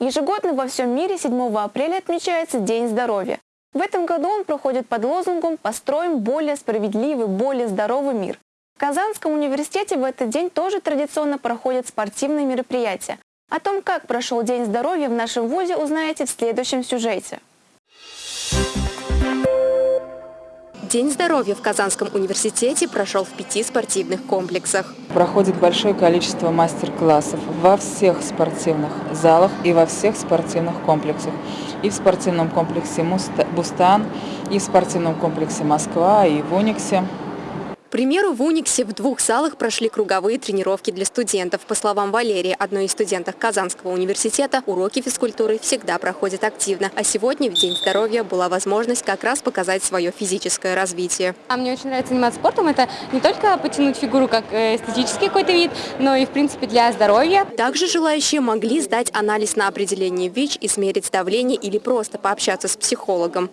Ежегодно во всем мире 7 апреля отмечается День здоровья. В этом году он проходит под лозунгом «Построим более справедливый, более здоровый мир». В Казанском университете в этот день тоже традиционно проходят спортивные мероприятия. О том, как прошел День здоровья в нашем ВУЗе, узнаете в следующем сюжете. День здоровья в Казанском университете прошел в пяти спортивных комплексах. Проходит большое количество мастер-классов во всех спортивных залах и во всех спортивных комплексах. И в спортивном комплексе «Бустан», и в спортивном комплексе «Москва», и в «Униксе». К примеру, в Униксе в двух залах прошли круговые тренировки для студентов. По словам Валерии, одной из студенток Казанского университета, уроки физкультуры всегда проходят активно. А сегодня, в День здоровья, была возможность как раз показать свое физическое развитие. А мне очень нравится заниматься спортом. Это не только потянуть фигуру как э, эстетический какой-то вид, но и, в принципе, для здоровья. Также желающие могли сдать анализ на определение ВИЧ и смерить давление или просто пообщаться с психологом.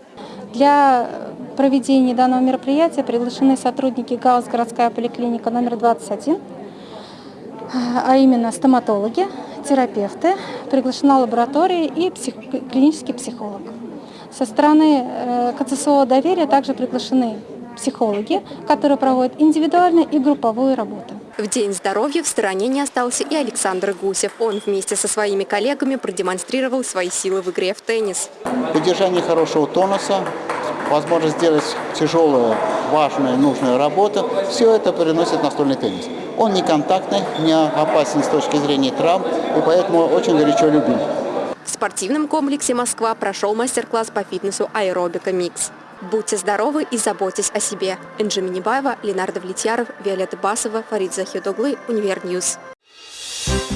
Для проведения данного мероприятия приглашены сотрудники ГАУС «Городская поликлиника номер 21», а именно стоматологи, терапевты, приглашена лаборатория и псих... клинический психолог. Со стороны э, КЦСО доверия также приглашены психологи, которые проводят индивидуальную и групповую работу. В День здоровья в стороне не остался и Александр Гусев. Он вместе со своими коллегами продемонстрировал свои силы в игре в теннис. Поддержание хорошего тонуса, возможность сделать тяжелую, важную, нужную работу, все это приносит настольный теннис. Он не контактный, не опасен с точки зрения травм, и поэтому очень горячо любим. В спортивном комплексе «Москва» прошел мастер-класс по фитнесу «Аэробика Микс». Будьте здоровы и заботьтесь о себе. Энджи Минибаева, Ленар Давлетьяров, Виолетта Басова, Фарид Захидоглы, Univer News. Thank